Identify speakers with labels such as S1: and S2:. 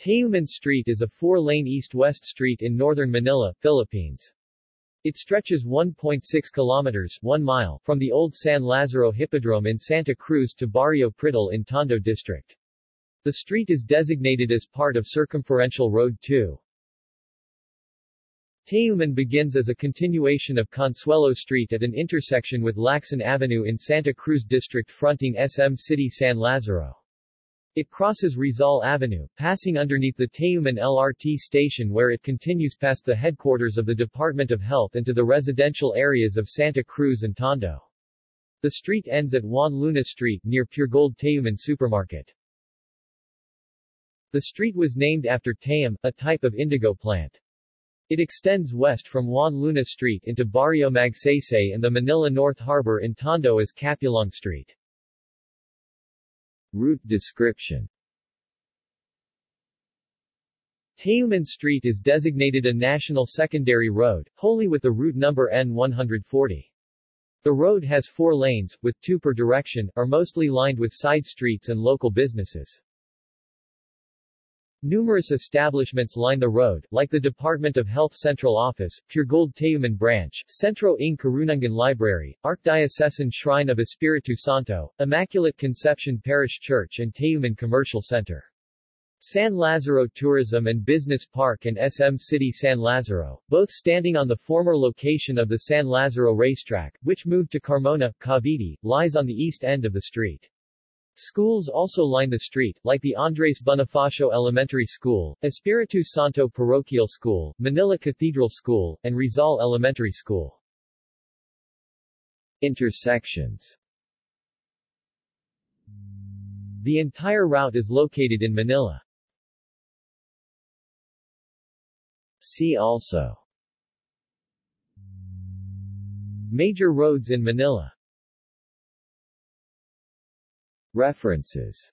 S1: Tayuman Street is a four-lane east-west street in northern Manila, Philippines. It stretches 1.6 kilometers 1 mile from the old San Lazaro Hippodrome in Santa Cruz to Barrio Pritil in Tondo District. The street is designated as part of Circumferential Road 2. Tayuman begins as a continuation of Consuelo Street at an intersection with Lacson Avenue in Santa Cruz District fronting SM City San Lazaro. It crosses Rizal Avenue, passing underneath the Tayuman LRT station where it continues past the headquarters of the Department of Health into the residential areas of Santa Cruz and Tondo. The street ends at Juan Luna Street near Puregold Tayuman Supermarket. The street was named after tayum, a type of indigo plant. It extends west from Juan Luna Street into Barrio Magsaysay and the Manila North Harbor in Tondo as Capulong Street. Route description Tayuman Street is designated a national secondary road, wholly with the route number N140. The road has four lanes, with two per direction, are mostly lined with side streets and local businesses. Numerous establishments line the road, like the Department of Health Central Office, Puregold Tayuman Branch, Centro ng Karunungan Library, Archdiocesan Shrine of Espiritu Santo, Immaculate Conception Parish Church and Tayuman Commercial Center. San Lazaro Tourism and Business Park and SM City San Lazaro, both standing on the former location of the San Lazaro racetrack, which moved to Carmona, Cavite, lies on the east end of the street. Schools also line the street, like the Andres Bonifacio Elementary School, Espiritu Santo Parochial School, Manila Cathedral School, and Rizal Elementary School. Intersections The entire route is located in Manila. See also Major roads in Manila References